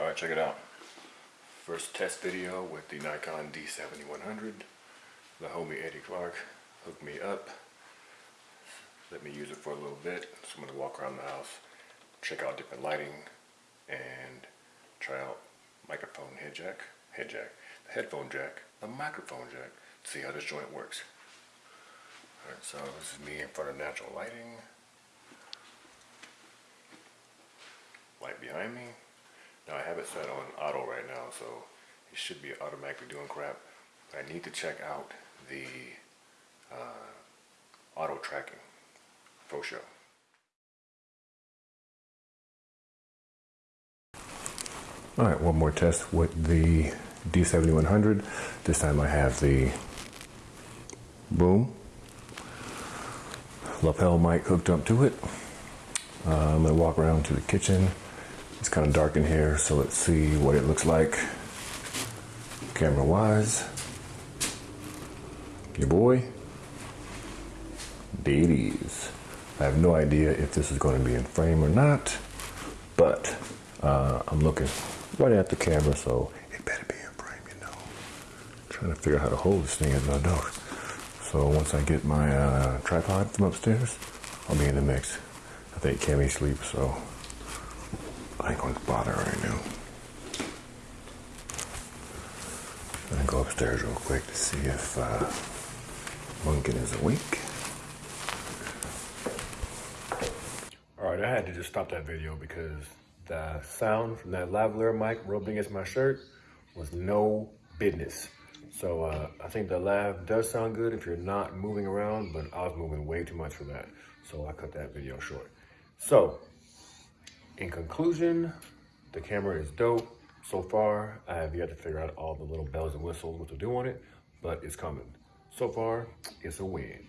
All right, check it out. First test video with the Nikon D7100. The homie Eddie Clark hooked me up. Let me use it for a little bit. So I'm gonna walk around the house, check out different lighting, and try out microphone head jack, head jack, the headphone jack, the microphone jack, see how this joint works. All right, so this is me in front of natural lighting. Light behind me. Now I have it set on auto right now, so it should be automatically doing crap. But I need to check out the uh, auto tracking for sure. All right, one more test with the D7100. This time I have the boom lapel mic hooked up to it. Uh, I'm gonna walk around to the kitchen. It's kind of dark in here, so let's see what it looks like camera wise. Your boy, Deities. I have no idea if this is going to be in frame or not, but uh, I'm looking right at the camera, so it better be in frame, you know. trying to figure out how to hold this thing as I do. So once I get my uh, tripod from upstairs, I'll be in the mix. I think Cammy sleeps, so I ain't to bother right now. I'm gonna go upstairs real quick to see if uh, Munkin is awake. All right, I had to just stop that video because the sound from that lavalier mic rubbing against my shirt was no business. So uh, I think the lav does sound good if you're not moving around, but I was moving way too much for that. So I cut that video short. So in conclusion, the camera is dope. So far, I have yet to figure out all the little bells and whistles what to do on it, but it's coming. So far, it's a win.